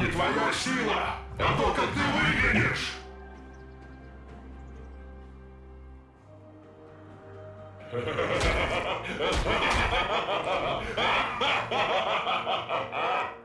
Берега сила, а то, как ты выглядишь.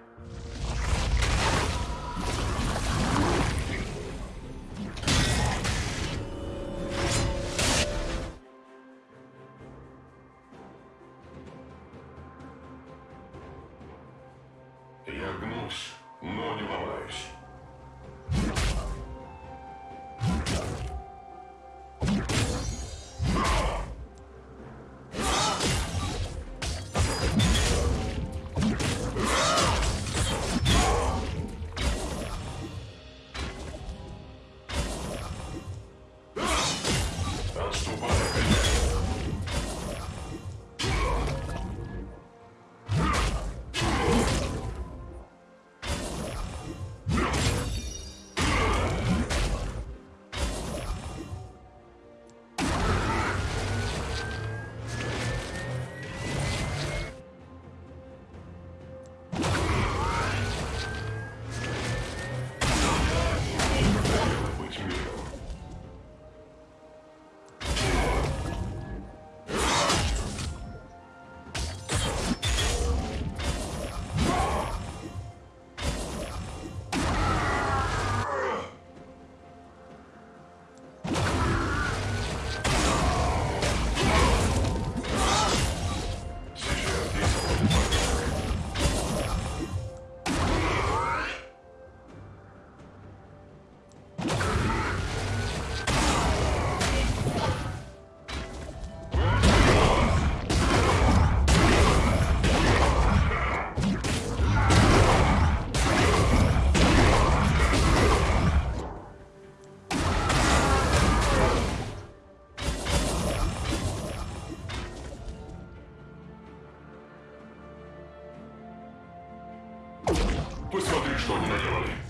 Посмотри, что они наделали.